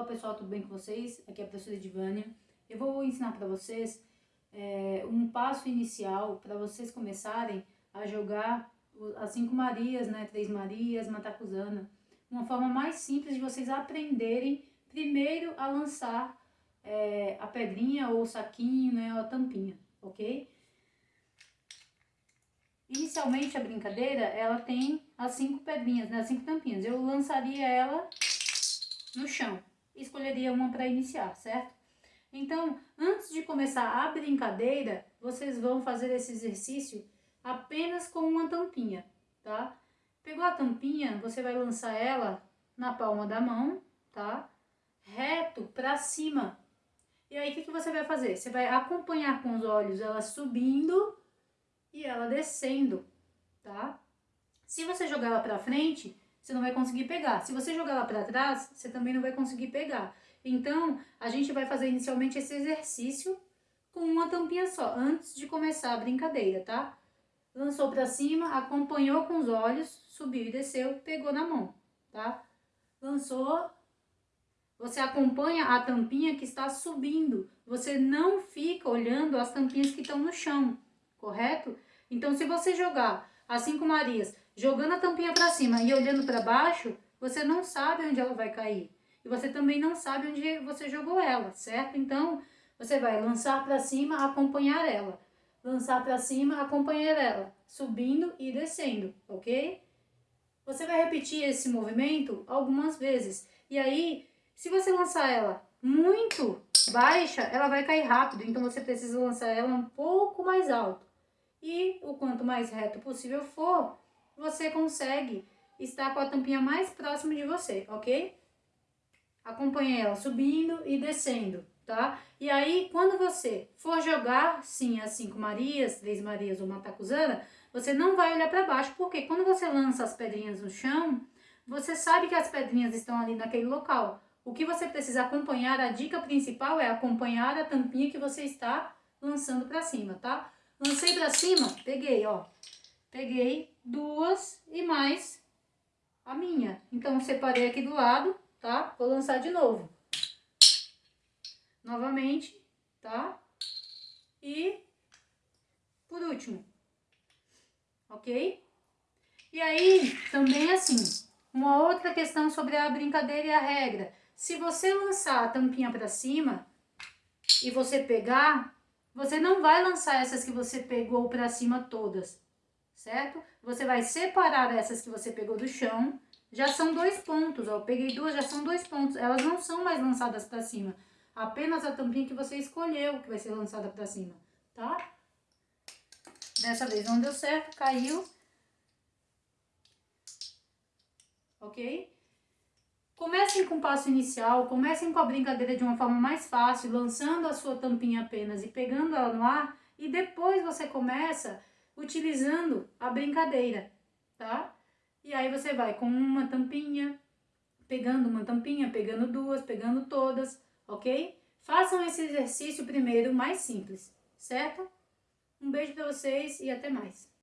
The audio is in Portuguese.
Olá pessoal, tudo bem com vocês? Aqui é a professora Edivânia. Eu vou ensinar para vocês é, um passo inicial para vocês começarem a jogar as cinco Marias, né, três Marias, Matacuzana. Uma forma mais simples de vocês aprenderem primeiro a lançar é, a pedrinha ou o saquinho, né, ou a tampinha, ok? Inicialmente a brincadeira, ela tem as cinco pedrinhas, né, as cinco tampinhas. Eu lançaria ela no chão escolheria uma para iniciar, certo? Então, antes de começar a brincadeira, vocês vão fazer esse exercício apenas com uma tampinha, tá? Pegou a tampinha, você vai lançar ela na palma da mão, tá? Reto para cima. E aí, o que, que você vai fazer? Você vai acompanhar com os olhos ela subindo e ela descendo, tá? Se você jogar ela para frente, você não vai conseguir pegar. Se você jogar lá para trás, você também não vai conseguir pegar. Então, a gente vai fazer inicialmente esse exercício com uma tampinha só, antes de começar a brincadeira, tá? Lançou para cima, acompanhou com os olhos, subiu e desceu, pegou na mão, tá? Lançou, você acompanha a tampinha que está subindo. Você não fica olhando as tampinhas que estão no chão, correto? Então, se você jogar as cinco Marias jogando a tampinha para cima e olhando para baixo, você não sabe onde ela vai cair. E você também não sabe onde você jogou ela, certo? Então, você vai lançar para cima, acompanhar ela. Lançar para cima, acompanhar ela, subindo e descendo, ok? Você vai repetir esse movimento algumas vezes. E aí, se você lançar ela muito baixa, ela vai cair rápido. Então, você precisa lançar ela um pouco mais alto. E o quanto mais reto possível for, você consegue estar com a tampinha mais próxima de você, ok? Acompanhe ela subindo e descendo, tá? E aí, quando você for jogar, sim, as cinco Marias, três Marias ou Matacuzana, você não vai olhar para baixo, porque quando você lança as pedrinhas no chão, você sabe que as pedrinhas estão ali naquele local. O que você precisa acompanhar, a dica principal é acompanhar a tampinha que você está lançando para cima, tá? Lancei para cima, peguei, ó. Peguei duas e mais a minha. Então, separei aqui do lado, tá? Vou lançar de novo. Novamente, tá? E por último, ok? E aí, também assim, uma outra questão sobre a brincadeira e a regra. Se você lançar a tampinha para cima e você pegar, você não vai lançar essas que você pegou para cima todas certo? Você vai separar essas que você pegou do chão, já são dois pontos, ó, eu peguei duas, já são dois pontos, elas não são mais lançadas para cima, apenas a tampinha que você escolheu que vai ser lançada para cima, tá? Dessa vez não deu certo, caiu, ok? Comecem com o passo inicial, comecem com a brincadeira de uma forma mais fácil, lançando a sua tampinha apenas e pegando ela no ar, e depois você começa utilizando a brincadeira, tá? E aí você vai com uma tampinha, pegando uma tampinha, pegando duas, pegando todas, ok? Façam esse exercício primeiro mais simples, certo? Um beijo para vocês e até mais.